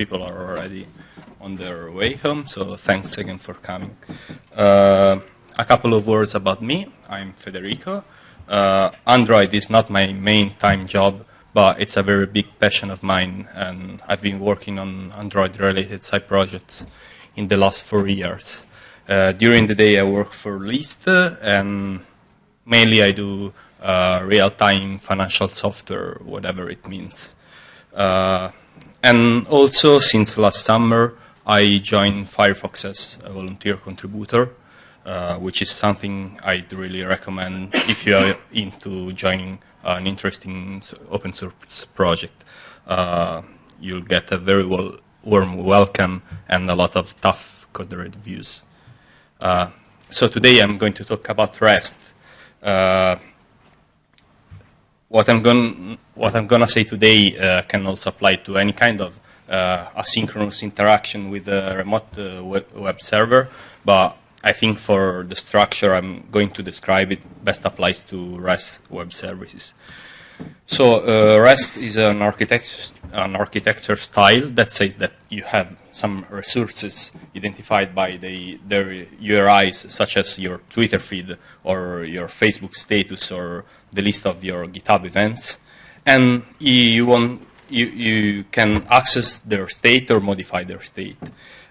people are already on their way home, so thanks again for coming. Uh, a couple of words about me. I'm Federico. Uh, Android is not my main time job, but it's a very big passion of mine, and I've been working on Android-related side projects in the last four years. Uh, during the day, I work for List, and mainly I do uh, real-time financial software, whatever it means. Uh, and also, since last summer, I joined Firefox as a volunteer contributor, uh, which is something I'd really recommend if you are into joining an interesting open source project. Uh, you'll get a very well, warm welcome and a lot of tough code reviews. Uh, so today I'm going to talk about REST. What I'm going what I'm to say today uh, can also apply to any kind of uh, asynchronous interaction with a remote uh, web, web, server, but I think for the structure I'm going to describe it best applies to REST web services. So uh, REST is an architecture, an architecture style that says that you have some resources identified by the, their URIs, such as your Twitter feed or your Facebook status or the list of your GitHub events. And you, want, you, you can access their state or modify their state.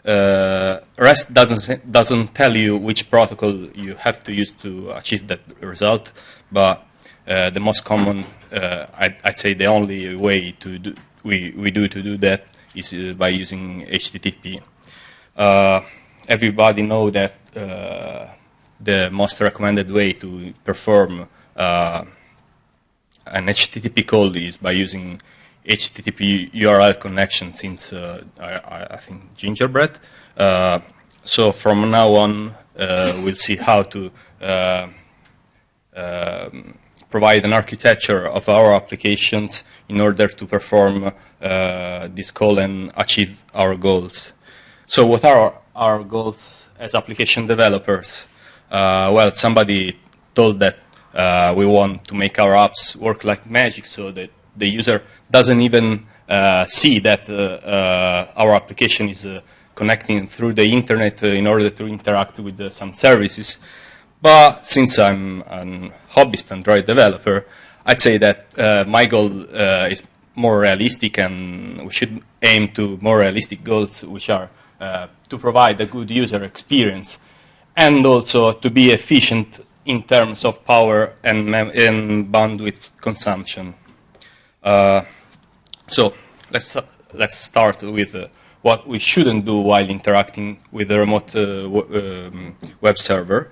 Uh, REST doesn't, doesn't tell you which protocol you have to use to achieve that result, but uh, the most common, uh, I'd, I'd, say the only way to do, we, we do to do that is uh, by using HTTP. Uh, everybody know that the most recommended way to perform an HTTP call is by using HTTP URL connection since uh, I, I, think Gingerbread. Uh, so from now on, uh, we'll see how to um, provide an architecture of our applications in order to perform uh, this call and achieve our goals. So what are our goals as application developers? Uh, well, somebody told that uh, we want to make our apps work like magic so that the user doesn't even uh, see that uh, uh, our application is connecting through the internet in order to interact with some services. But since I'm a hobbyist Android developer, I'd say that uh, my goal uh, is more realistic and we should aim to more realistic goals, which are uh, to provide a good user experience and also to be efficient in terms of power and, and bandwidth consumption. Uh, so let's, let's start with uh, what we shouldn't do while interacting with a remote uh, um, web server.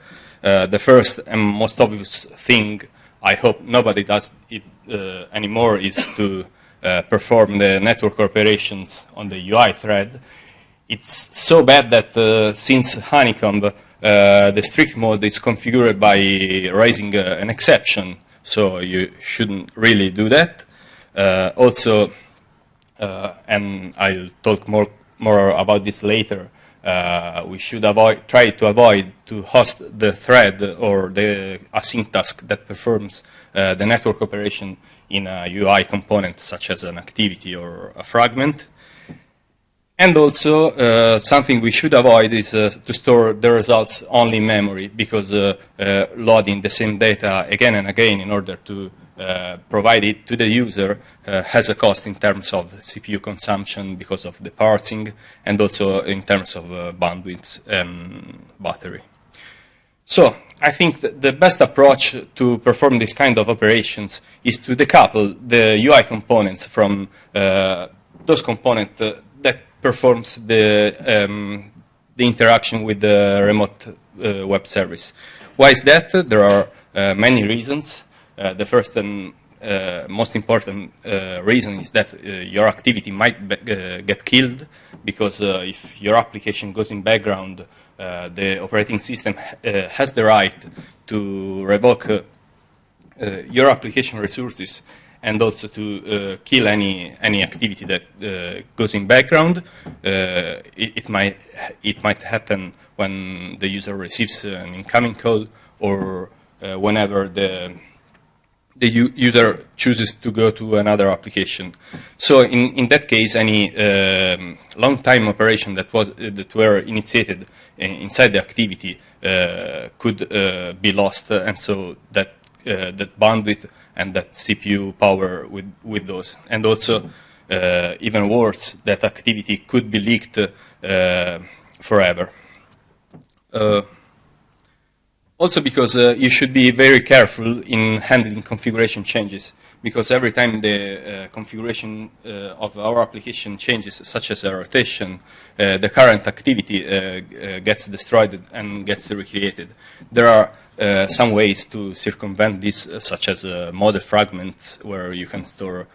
Uh, the first and most obvious thing I hope nobody does it uh, anymore is to uh, perform the network operations on the UI thread. It's so bad that uh, since Honeycomb, uh, the strict mode is configured by raising an exception, so you shouldn't really do that. also, and I'll talk more, more about this later, uh, we should avoid, try to avoid to host the thread or the async task that performs uh, the network operation in a UI component such as an activity or a fragment. And also, uh, something we should avoid is uh, to store the results only in memory because uh, uh, loading the same data again and again in order to uh, provided to the user uh, has a cost in terms of CPU consumption because of the parsing and also in terms of uh, bandwidth and battery. So I think the best approach to perform this kind of operations is to decouple the UI components from uh, those components uh, that performs the, um, the interaction with the remote web service. Why is that? There are many reasons. Uh, the first and uh, most important uh, reason is that your activity might get killed because if your application goes in background, the operating system has the right to revoke your application resources and also to uh, kill any any activity that uh, goes in background. Uh, it, it, might it might happen when the user receives an incoming call or whenever the the user chooses to go to another application. So in, in that case, any um, long time operation that was uh, that were initiated inside the activity uh, could uh, be lost, and so that uh, that bandwidth and that CPU power with with those, and also uh, even worse, that activity could be leaked uh, forever. Also because uh, you should be very careful in handling configuration changes because every time the uh, configuration uh, of our application changes, such as a rotation, uh, the current activity uh, gets destroyed and gets recreated. There are some ways to circumvent this, such as a model fragments, where you can store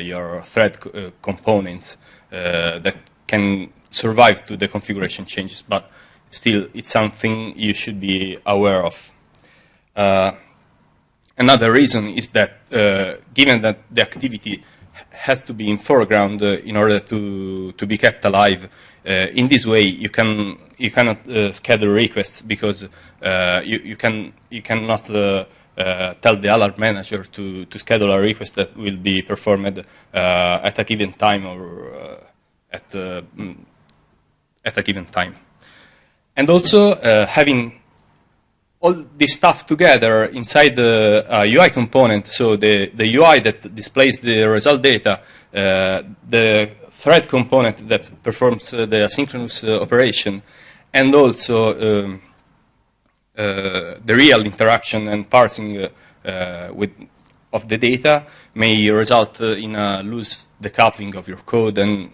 your thread co components that can survive to the configuration changes. But still it's something you should be aware of. Uh, another reason is that uh, given that the activity has to be in foreground uh, in order to, to be kept alive, uh, in this way you, can, you cannot uh, schedule requests because uh, you, you, can, you cannot tell the alarm manager to, to schedule a request that will be performed at a given time or at, mm, at a given time. And also uh, having all this stuff together inside the uh, UI component, so the, the UI that displays the result data, uh, the thread component that performs uh, the asynchronous uh, operation, and also um, uh, the real interaction and parsing with, of the data may result in a loose decoupling of your code, and,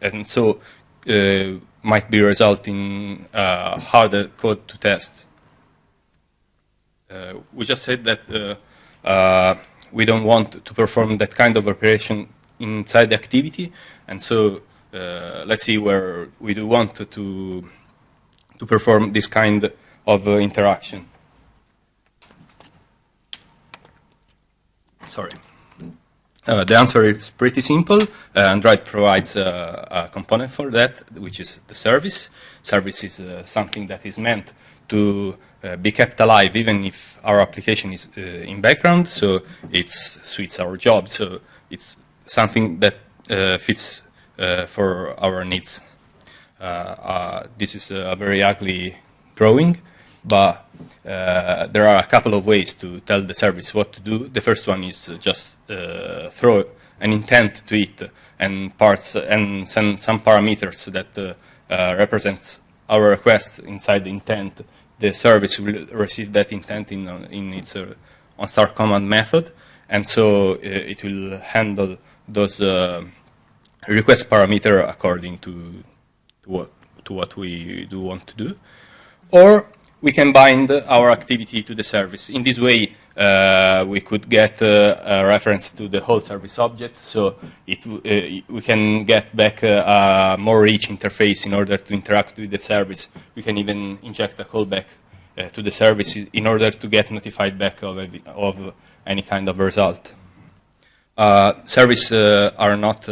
and so might be resulting uh, harder code to test. Uh, we just said that uh, uh, we don't want to perform that kind of operation inside the activity, and so uh, let's see where we do want to to perform this kind of interaction. Sorry. Uh, the answer is pretty simple. Uh, Android provides uh, a component for that, which is the service. Service is uh, something that is meant to uh, be kept alive even if our application is uh, in background, so it suits our job. So it's something that fits for our needs. this is a very ugly drawing, but uh, there are a couple of ways to tell the service what to do. The first one is just uh, throw an intent to it and parts and send some parameters that uh, uh represents our request inside the intent. The service will receive that intent in, in its uh, on start command method, and so uh, it will handle those request parameter according to, to what to what we do want to do. Or we can bind our activity to the service. In this way, uh, we could get uh, a reference to the whole service object, so it, uh, we can get back a more rich interface in order to interact with the service. We can even inject a callback uh, to the service in order to get notified back of, of any kind of result. Uh, service uh, are not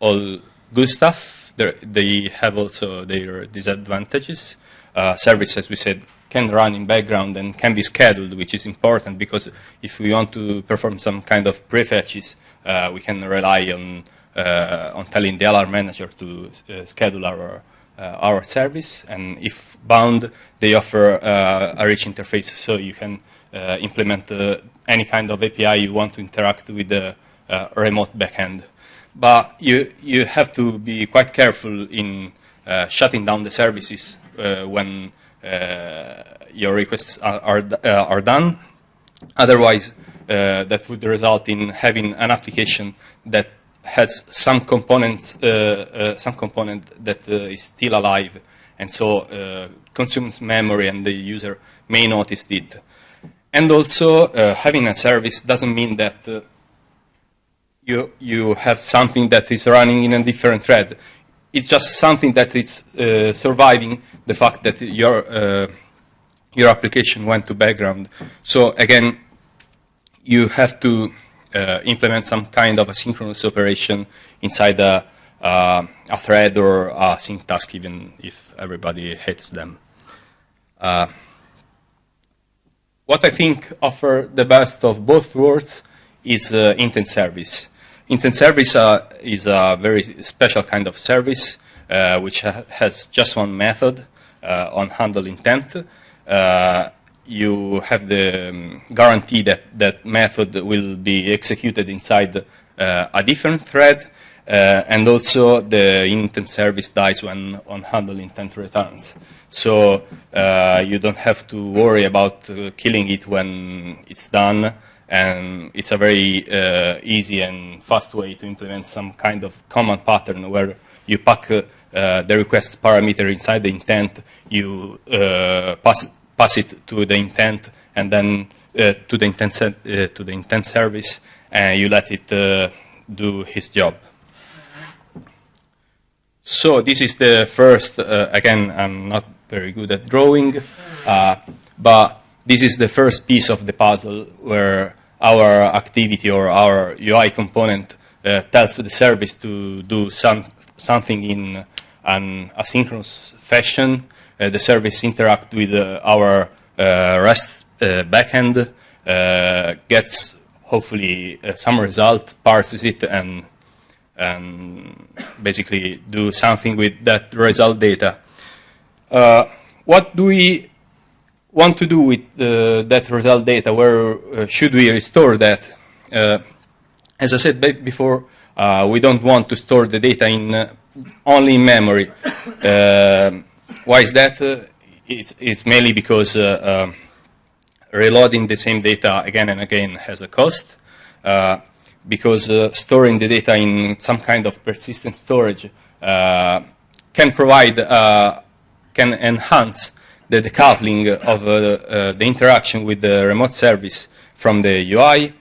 all good stuff. They're, they have also their disadvantages uh, service, as we said, can run in background and can be scheduled, which is important because if we want to perform some kind of prefetches, uh, we can rely on uh, on telling the alarm manager to uh, schedule our uh, our service. And if bound, they offer uh, a rich interface, so you can implement any kind of API you want to interact with the remote backend. But you you have to be quite careful in shutting down the services uh, when uh, your requests are, are, uh, are done. Otherwise, that would result in having an application that has some component, some component that is still alive, and so consumes memory, and the user may notice it. And also, uh, having a service doesn't mean that uh, you, you have something that is running in a different thread it's just something that is uh, surviving the fact that your uh, your application went to background. So again, you have to uh, implement some kind of asynchronous operation inside a, uh, a thread or a sync task, even if everybody hates them. Uh, what I think offer the best of both worlds is uh, intent service. Intent service uh, is a very special kind of service uh, which ha has just one method uh, on handle intent. Uh, you have the um, guarantee that that method will be executed inside uh, a different thread, and also the intent service dies when on handle intent returns. So you don't have to worry about killing it when it's done and it's a very uh, easy and fast way to implement some kind of command pattern where you pack uh, uh, the request parameter inside the intent, you uh, pass, pass it to the intent, and then uh, to the intent to the intent service, and you let it do his job. So this is the first. again, I'm not very good at drawing, but this is the first piece of the puzzle where our activity or our UI component uh, tells the service to do some, something in an asynchronous fashion. Uh, the service interacts with uh, our uh, REST uh, backend, uh, gets hopefully some result, parses it, and, and basically do something with that result data. what do we want to do with uh, that result data? Where uh, should we restore that? Uh, as I said before, uh, we don't want to store the data in uh, only in memory. Uh, why is that? It's, it's, mainly because um, reloading the same data again and again has a cost. because storing the data in some kind of persistent storage can provide, can enhance the decoupling of uh, uh, the interaction with the remote service from the UI,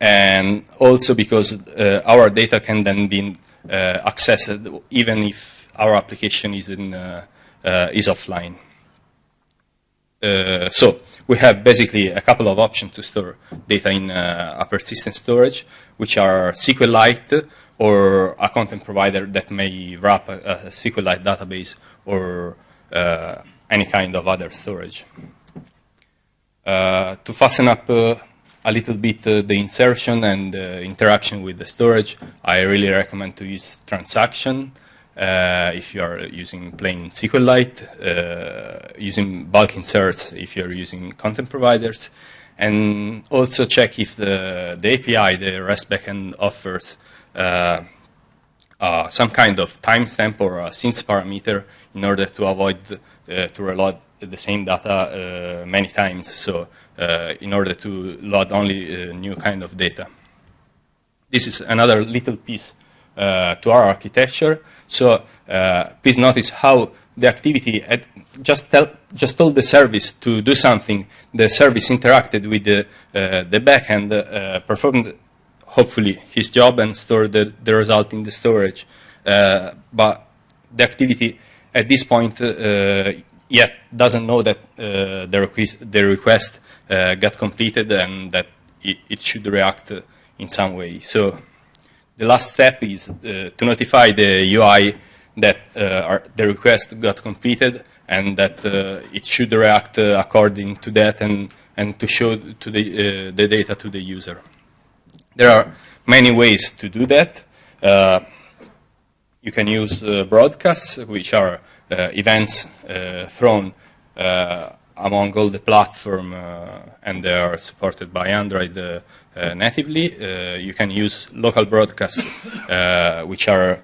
and also because uh, our data can then be accessed even if our application is, in, is offline. Uh, so we have basically a couple of options to store data in uh, a persistent storage, which are SQLite or a content provider that may wrap a, a SQLite database or uh, any kind of other storage. Uh, to fasten up uh, a little bit uh, the insertion and interaction with the storage, I really recommend to use transaction uh, if you are using plain SQLite, uh, using bulk inserts if you're using content providers, and also check if the, the API, the REST backend offers uh, some kind of timestamp or a since parameter in order to avoid uh, to reload the same data uh, many times. So uh, in order to load only new kind of data. This is another little piece to our architecture. So please notice how the activity just tell, just told the service to do something. The service interacted with the uh, the backend, uh, performed hopefully his job, and stored the, the result in the storage. Uh, but the activity at this point uh, yet doesn't know that uh, the request, the request uh, got completed and that it, it should react in some way. So the last step is to notify the UI that our, the request got completed and that it should react according to that and, and to show to the, the data to the user. There are many ways to do that. Uh, you can use uh, broadcasts, which are uh, events uh, thrown among all the platform and they are supported by Android natively. you can use local broadcasts, which are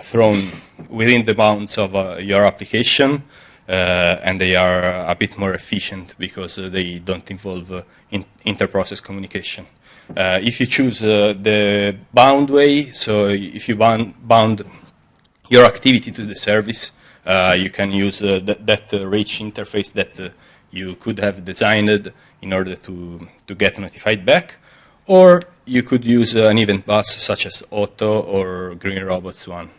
thrown within the bounds of your application. Uh, and they are a bit more efficient because uh, they don't involve uh, in inter-process communication. if you choose the bound way, so if you bound, bound your activity to the service. Uh, you can use uh, th that uh, rich interface that you could have designed in order to, to get notified back. Or you could use an event bus such as Otto or greenrobot's one.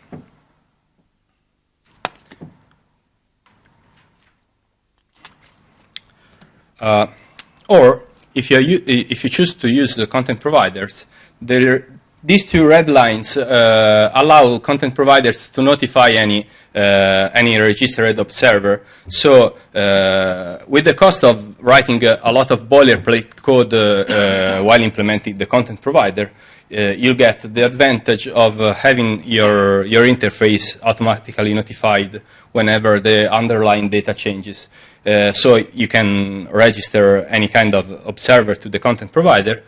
Uh, or if you, if you choose to use the content providers, there these two red lines uh, allow content providers to notify any uh, any registered observer. So, uh, with the cost of writing a, a lot of boilerplate code uh, uh, while implementing the content provider, uh, you'll get the advantage of having your your interface automatically notified whenever the underlying data changes. so you can register any kind of observer to the content provider,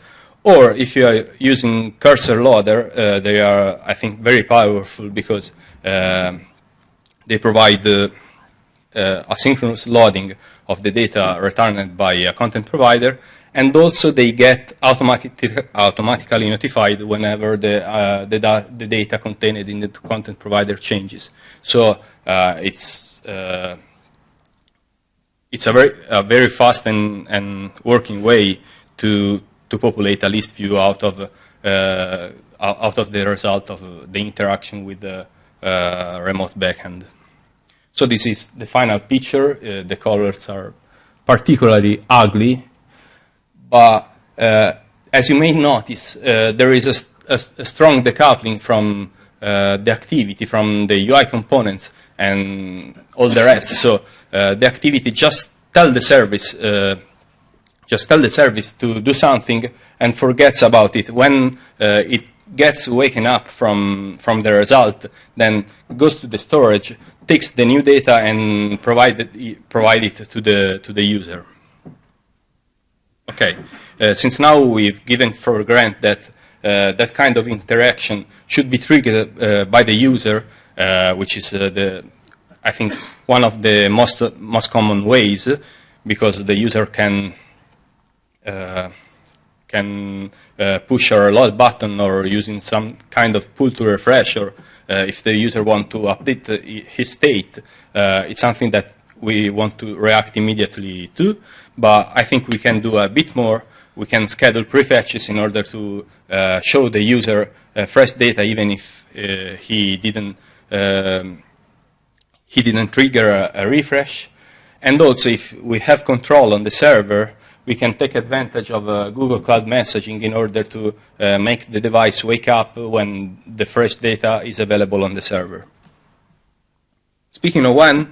or if you are using cursor loader, uh, they are, I think, very powerful because uh, they provide uh, uh asynchronous loading of the data returned by a content provider, and also they get automatic, automatically notified whenever the, uh, the, da the, data contained in the content provider changes. So uh, it's it's a very, a very fast and, and working way to to populate a list view out of uh, out of the result of the interaction with the uh, remote backend. So this is the final picture. Uh, the colors are particularly ugly, but as you may notice, there is a, a, a, strong decoupling from the activity, from the UI components, and all the rest. So the activity just tell the service just tell the service to do something and forgets about it. When uh, it gets waken up from, from the result, then goes to the storage, takes the new data and provide it, provide it to, the, to the user. Okay, uh, since now we've given for granted that uh, that kind of interaction should be triggered uh, by the user, uh, which is uh, the, I think, one of the most, most common ways, because the user can can uh, push or reload button or using some kind of pull to refresh or uh, if the user want to update his state, it's something that we want to react immediately to. But I think we can do a bit more. We can schedule prefetches in order to uh, show the user uh, fresh data even if uh, he didn't um, he didn't trigger a, a, refresh. And also if we have control on the server, we can take advantage of uh, Google Cloud Messaging in order to uh, make the device wake up when the fresh data is available on the server. Speaking of when,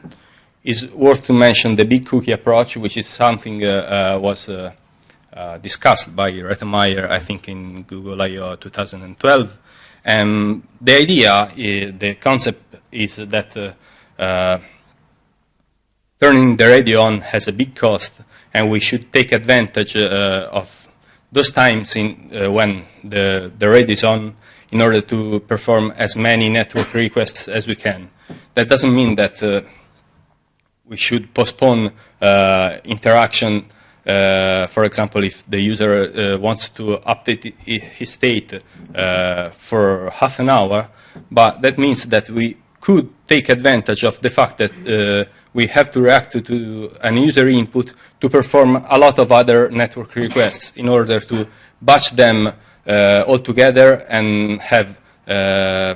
it's worth to mention the big cookie approach, which is something uh, uh was uh, uh, discussed by Reto Meier, I think, in Google I.O. 2012. And the idea, the concept is that turning the radio on has a big cost and we should take advantage uh, of those times in, uh, when the, the radio is on in order to perform as many network requests as we can. That doesn't mean that uh, we should postpone uh, interaction, uh, for example, if the user uh, wants to update his state for half an hour, but that means that we could take advantage of the fact that we have to react to, to an user input to perform a lot of other network requests in order to batch them uh, all together and have uh,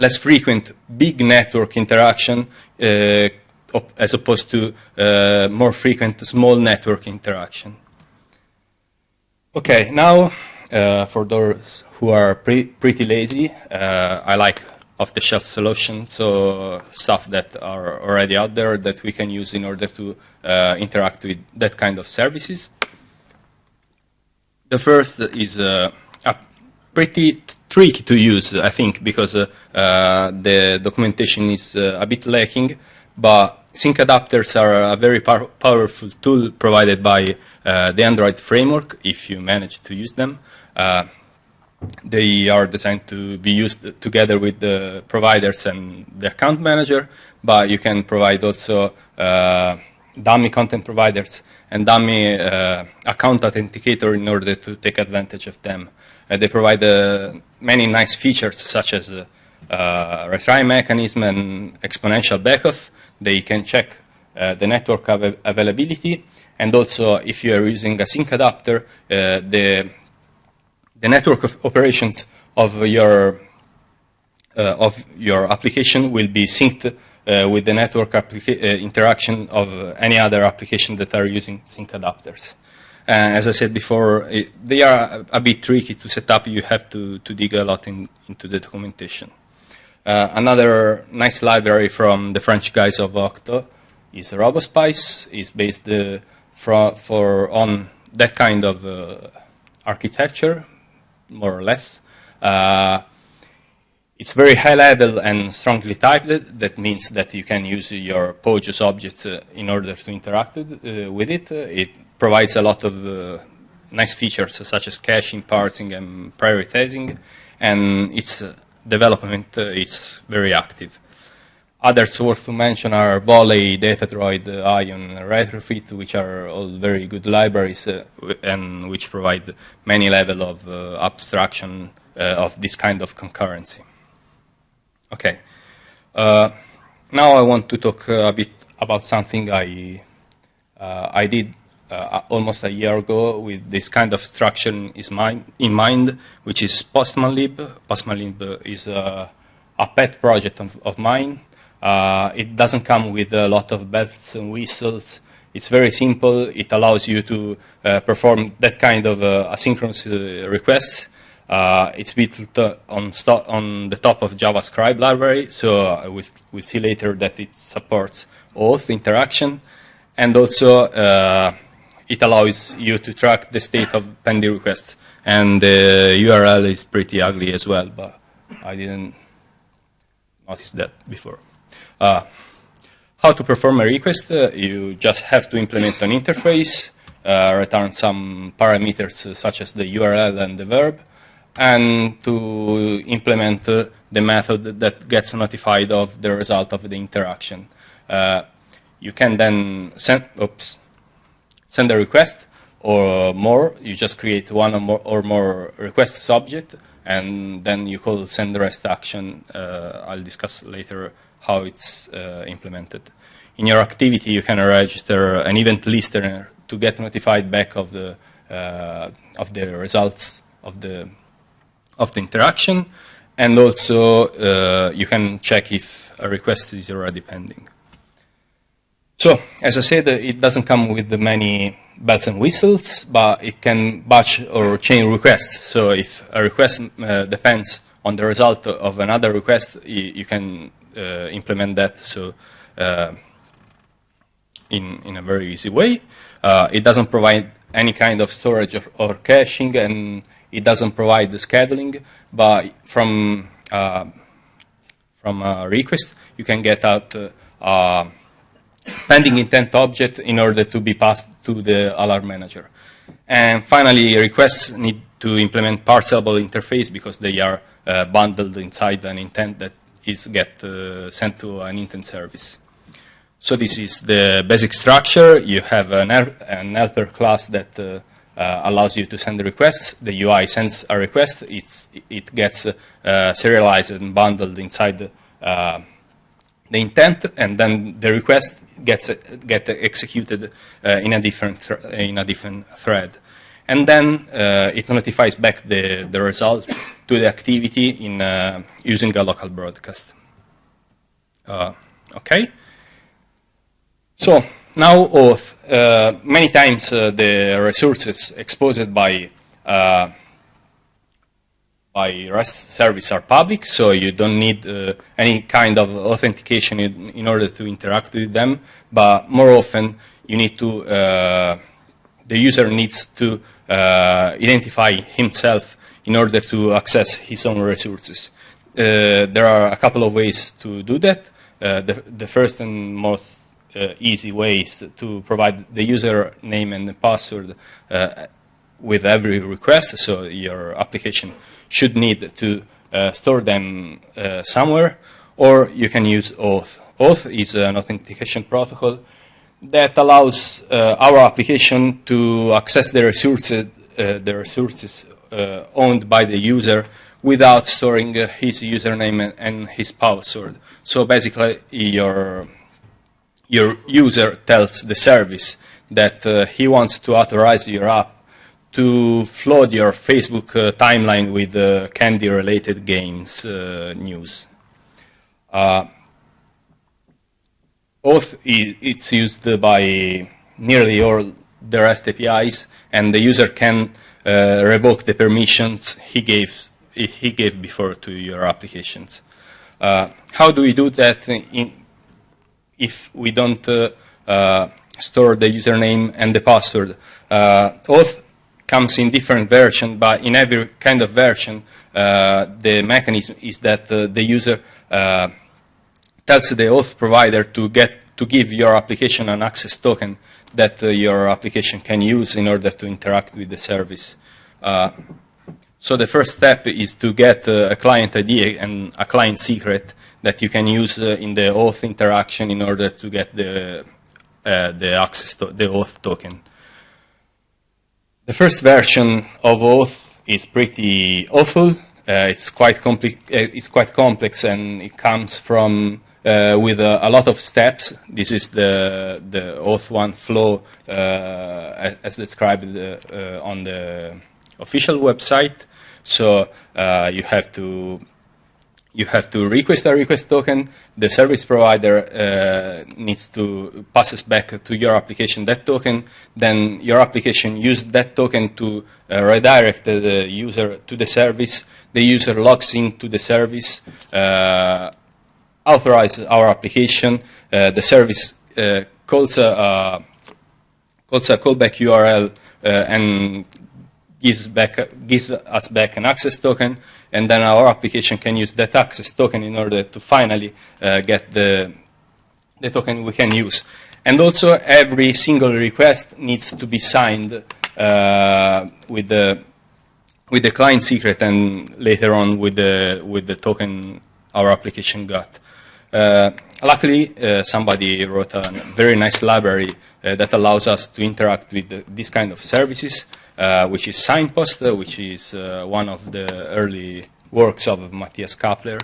less frequent big network interaction uh, as opposed to uh, more frequent small network interaction. Okay, now uh, for those who are pre pretty lazy, uh, I like off-the-shelf solution, so stuff that are already out there that we can use in order to uh, interact with that kind of services. The first is uh, pretty tricky to use, I think, because uh, uh the documentation is uh, a bit lacking, but sync adapters are a very pow powerful tool provided by uh, the Android framework, if you manage to use them they are designed to be used together with the providers and the account manager, but you can provide also uh, dummy content providers and dummy uh, account authenticator in order to take advantage of them. Uh, they provide uh, many nice features such as uh, uh, retry mechanism and exponential backoff. They can check the network av availability and also if you are using a sync adapter, the the network of operations of your uh, of your application will be synced uh, with the network uh, interaction of any other application that are using sync adapters. As I said before, it, they are a, a, bit tricky to set up. You have to, to dig a lot in, into the documentation. Uh, another nice library from the French guys of Octo is RoboSpice. It's based uh, for, for, on that kind of architecture, more or less. Uh, it's very high level and strongly typed. That means that you can use your POJOS object uh, in order to interact uh, with it. It provides a lot of uh, nice features such as caching, parsing, and prioritizing. And its uh, development uh, is very active. Others worth to mention are Volley, Datadroid, Ion, Retrofit, which are all very good libraries uh, and which provide many level of abstraction of this kind of concurrency. Okay. Uh, now I want to talk uh, a bit about something I, uh, I did uh, almost a year ago with this kind of structure in mind, which is Postmanlib. Postmanlib is a, a pet project of, of mine. Uh, it doesn't come with a lot of bells and whistles. It's very simple. It allows you to uh, perform that kind of asynchronous requests uh, it's built on, on, the top of JavaScript library, so uh, we, we'll see later that it supports OAuth interaction, and also uh, it allows you to track the state of pending requests. And the URL is pretty ugly as well, but I didn't notice that before. Uh, how to perform a request? Uh, you just have to implement an interface, uh, return some parameters such as the URL and the verb, and to implement uh, the method that gets notified of the result of the interaction. Uh, you can then send, oops, send a request or more. You just create one or more, or more request subject, and then you call send rest action. Uh, I'll discuss later how it's uh, implemented. In your activity, you can register an event listener to get notified back of the uh, of the results of the of the interaction, and also uh, you can check if a request is already pending. So, as I said, it doesn't come with many bells and whistles, but it can batch or chain requests. So if a request uh, depends on the result of another request, you, can implement that so uh, in, in a very easy way. Uh, it doesn't provide any kind of storage or, or caching, and it doesn't provide the scheduling, but from uh, from a request, you can get out uh, pending intent object in order to be passed to the alarm manager. And finally, requests need to implement Parcelable interface because they are uh, bundled inside an intent that is get uh, sent to an intent service. So this is the basic structure. You have an, an helper class that uh, uh, allows you to send requests. The UI sends a request. It's, it gets uh, serialized and bundled inside the, uh, the intent, and then the request gets get executed in a different in a different thread, and then it notifies back the the result to the activity in using a local broadcast. okay. So now OAuth, uh, many times uh, the resources exposed by uh, by REST service are public, so you don't need uh, any kind of authentication in, in, order to interact with them. But more often, you need to uh, the user needs to uh, identify himself in order to access his own resources. there are a couple of ways to do that. the, the first and most uh, easy is to provide the user name and the password uh, with every request. So your application should need to uh, store them uh, somewhere, or you can use OAuth. OAuth is an authentication protocol that allows uh, our application to access the resources, uh, the resources owned by the user without storing his username and his password. So basically, your your user tells the service that uh, he wants to authorize your app to flood your Facebook uh, timeline with uh, candy-related games uh, news. Uh, OAuth it's used by nearly all the REST APIs, and the user can uh, revoke the permissions he gave, he gave before to your applications. Uh, how do we do that in, if we don't uh, uh, store the username and the password? OAuth comes in different version, but in every kind of version, the mechanism is that the user tells the OAuth provider to get to give your application an access token that uh, your application can use in order to interact with the service. Uh, so the first step is to get uh, a client ID and a client secret that you can use in the OAuth interaction in order to get the, the access to the auth token. The first version of OAuth is pretty awful. Uh, it's quite it's quite complex and it comes from uh, with a, a, lot of steps. This is the the OAuth one flow uh, as described uh, on the official website. So uh, you have to you have to request a request token. The service provider uh, needs to passes back to your application that token. Then your application uses that token to uh, redirect the user to the service. The user logs into the service, uh, authorizes our application. Uh, the service uh, calls a, calls a callback URL uh, and gives back gives us back an access token and then our application can use that access token in order to finally uh, get the, the token we can use. And also every single request needs to be signed uh, with the with the client secret and later on with the with the token our application got. Uh, luckily, uh, somebody wrote a very nice library uh, that allows us to interact with the, this kind of services uh, which is Signpost, uh, which is uh, one of the early works of Matthias Käppler.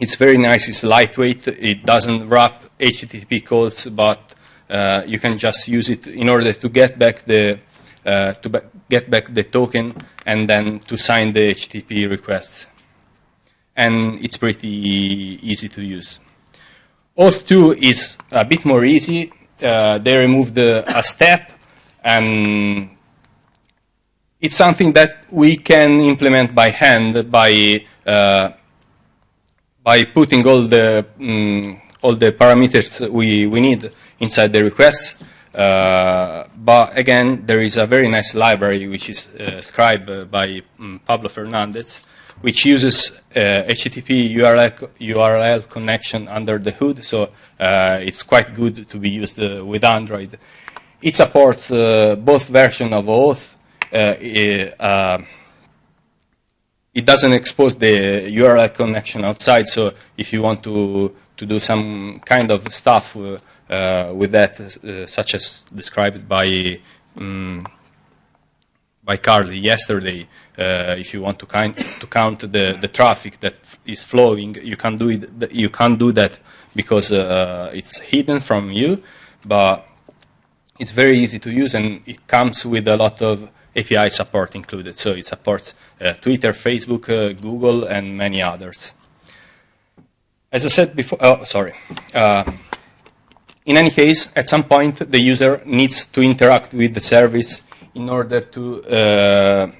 it's very nice, it's lightweight, it doesn't wrap HTTP calls, but you can just use it in order to get back the to get back the token and then to sign the HTTP requests. And it's pretty easy to use. OAuth 2 is a bit more easy. Uh, they removed the, a step and it's something that we can implement by hand by uh, by putting all the um, all the parameters we, we need inside the requests. Uh, but again, there is a very nice library which is uh, described by um, Pablo Fernandez, which uses HTTP uh, URL, URL connection under the hood. So uh, it's quite good to be used uh, with Android. It supports uh, both versions of OAuth. It, uh, uh, doesn't expose the URL connection outside, so if you want to, to do some kind of stuff with that, such as described by um, by Carly yesterday. Uh, if you want to, kind, to count the, the traffic that is flowing, you can do it. You can't do that because uh, it's hidden from you. But it's very easy to use and it comes with a lot of API support included. So it supports uh, Twitter, Facebook, uh, Google, and many others. As I said before, oh, sorry. Uh, in any case, at some point, the user needs to interact with the service in order to uh,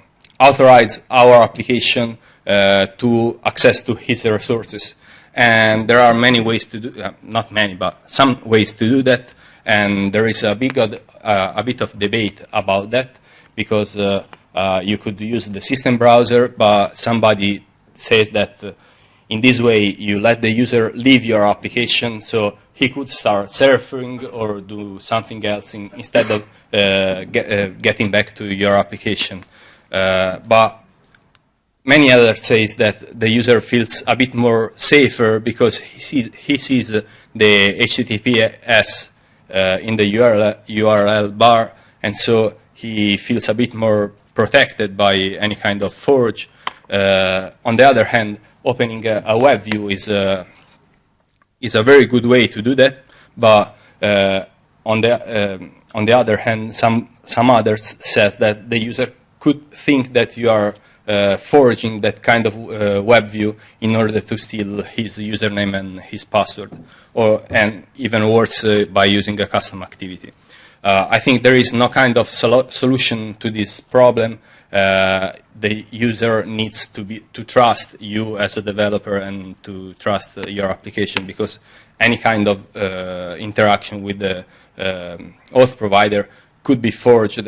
authorize our application uh, to access to his resources. And there are many ways to do, uh, not many, but some ways to do that. And there is a, big, uh, a bit of debate about that because uh, uh, you could use the system browser, but somebody says that uh, in this way you let the user leave your application so he could start surfing or do something else in, instead of get, getting back to your application. But many others say that the user feels a bit more safer because he sees, he sees the HTTPS uh, in the URL, URL bar, and so he feels a bit more protected by any kind of forge. Uh, on the other hand, opening a, a, web view is a, is a very good way to do that, but uh, on, the, um, on the other hand, some, some others says that the user could think that you are uh, forging that kind of uh, web view in order to steal his username and his password, or and even worse uh, by using a custom activity. Uh, I think there is no kind of solu solution to this problem. Uh, the user needs to be to trust you as a developer and to trust uh, your application because any kind of interaction with the um, OAuth provider could be forged.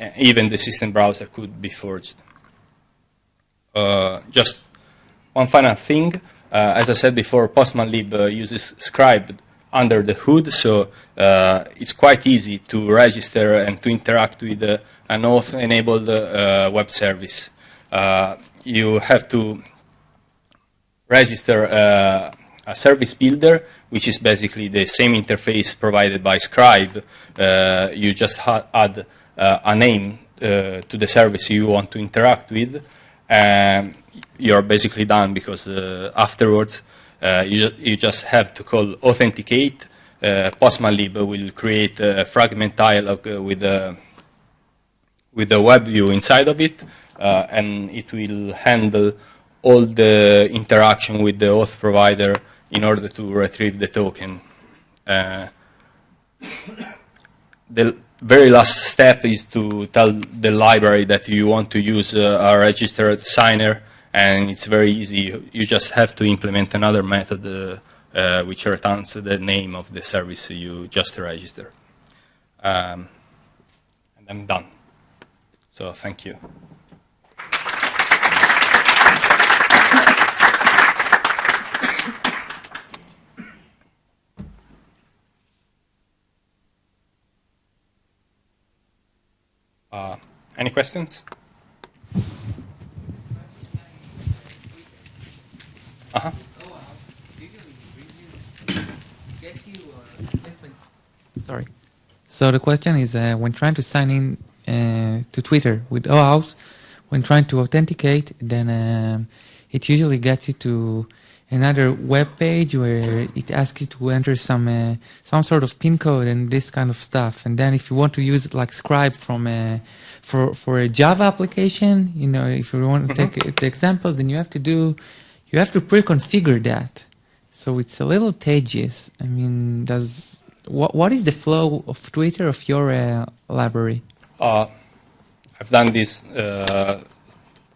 Uh, even the system browser could be forged. just one final thing. as I said before, Postman Lib uses Scribe under the hood, so uh, it's quite easy to register and to interact with uh, an OAuth-enabled uh, web service. Uh, you have to register uh, a service builder, which is basically the same interface provided by Scribe. Uh, you just add a name to the service you want to interact with, and you're basically done because afterwards uh, you, ju you, just have to call authenticate. Uh, Postmanlib will create a fragment dialog uh, with a with the web view inside of it, uh, and it will handle all the interaction with the auth provider in order to retrieve the token. Uh, the very last step is to tell the library that you want to use uh, a registered signer and it's very easy. You just have to implement another method uh, uh, which returns the name of the service you just registered. Um, and I'm done. So thank you. Uh, any questions? Uh-huh. Sorry. So the question is, uh, when trying to sign in uh, to Twitter with OAuth, when trying to authenticate, then um, it usually gets you to another web page where it asks you to enter some uh, some sort of pin code and this kind of stuff. And then if you want to use it like Scribe from a, uh, for for a Java application, you know, if you want to mm -hmm. take the examples, then you have to do you have to pre-configure that. So it's a little tedious. I mean, does what what is the flow of Twitter of your uh, library? Uh, I've done this uh,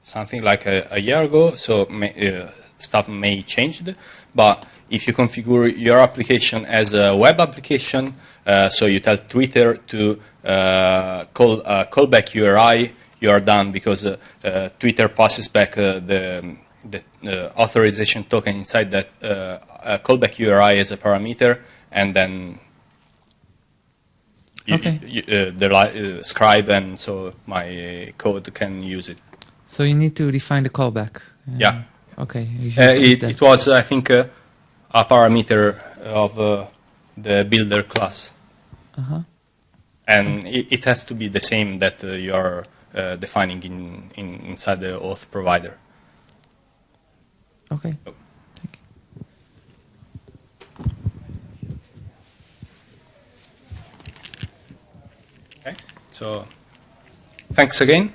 something like a, a, year ago, so uh, stuff may change. But if you configure your application as a web application, uh, so you tell Twitter to uh, call callback URI, you are done because Twitter passes back the the uh, authorization token inside that uh, callback URI as a parameter, and then you, okay. you, uh, the uh, scribe and so my code can use it. So you need to define the callback. yeah. Okay. Uh, it, it, was, I think, a parameter of uh, the builder class. -huh. And it, it, has to be the same that uh, you are defining in, in, inside the auth provider. Okay. Oh. Okay. So, thanks again.